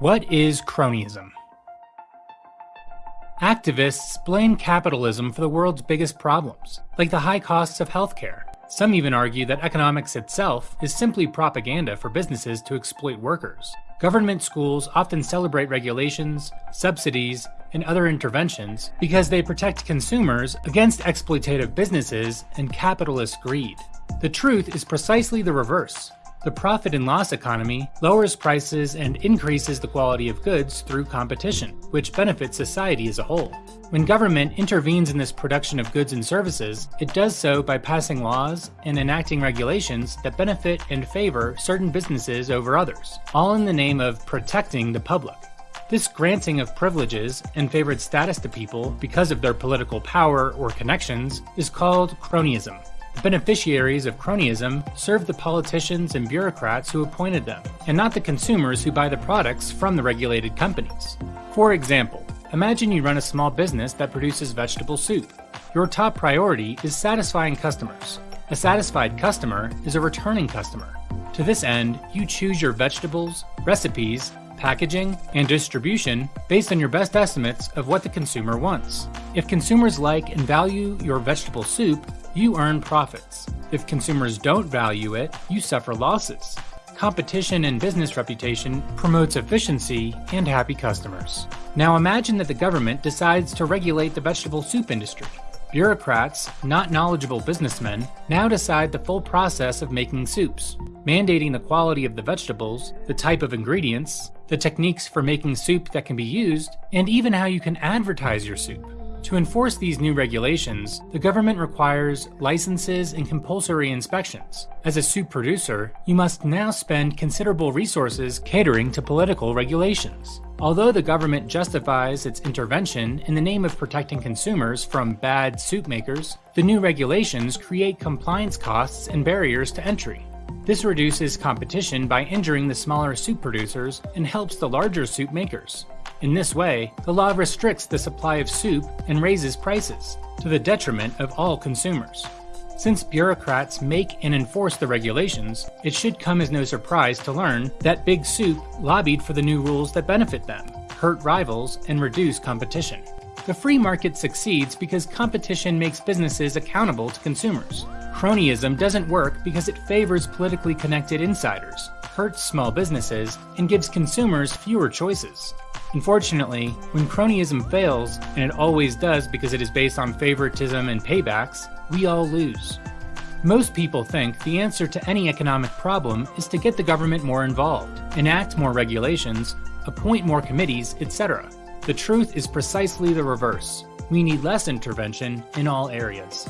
What is cronyism? Activists blame capitalism for the world's biggest problems, like the high costs of healthcare. Some even argue that economics itself is simply propaganda for businesses to exploit workers. Government schools often celebrate regulations, subsidies, and other interventions because they protect consumers against exploitative businesses and capitalist greed. The truth is precisely the reverse. The profit and loss economy lowers prices and increases the quality of goods through competition, which benefits society as a whole. When government intervenes in this production of goods and services, it does so by passing laws and enacting regulations that benefit and favor certain businesses over others, all in the name of protecting the public. This granting of privileges and favored status to people because of their political power or connections is called cronyism. Beneficiaries of cronyism serve the politicians and bureaucrats who appointed them, and not the consumers who buy the products from the regulated companies. For example, imagine you run a small business that produces vegetable soup. Your top priority is satisfying customers. A satisfied customer is a returning customer. To this end, you choose your vegetables, recipes, packaging, and distribution based on your best estimates of what the consumer wants. If consumers like and value your vegetable soup, you earn profits. If consumers don't value it, you suffer losses. Competition and business reputation promotes efficiency and happy customers. Now imagine that the government decides to regulate the vegetable soup industry. Bureaucrats, not knowledgeable businessmen, now decide the full process of making soups, mandating the quality of the vegetables, the type of ingredients, the techniques for making soup that can be used, and even how you can advertise your soup. To enforce these new regulations, the government requires licenses and compulsory inspections. As a soup producer, you must now spend considerable resources catering to political regulations. Although the government justifies its intervention in the name of protecting consumers from bad soup makers, the new regulations create compliance costs and barriers to entry. This reduces competition by injuring the smaller soup producers and helps the larger soup makers. In this way, the law restricts the supply of soup and raises prices, to the detriment of all consumers. Since bureaucrats make and enforce the regulations, it should come as no surprise to learn that Big Soup lobbied for the new rules that benefit them, hurt rivals, and reduce competition. The free market succeeds because competition makes businesses accountable to consumers. Cronyism doesn't work because it favors politically connected insiders, hurts small businesses, and gives consumers fewer choices. Unfortunately, when cronyism fails, and it always does because it is based on favoritism and paybacks, we all lose. Most people think the answer to any economic problem is to get the government more involved, enact more regulations, appoint more committees, etc. The truth is precisely the reverse. We need less intervention in all areas.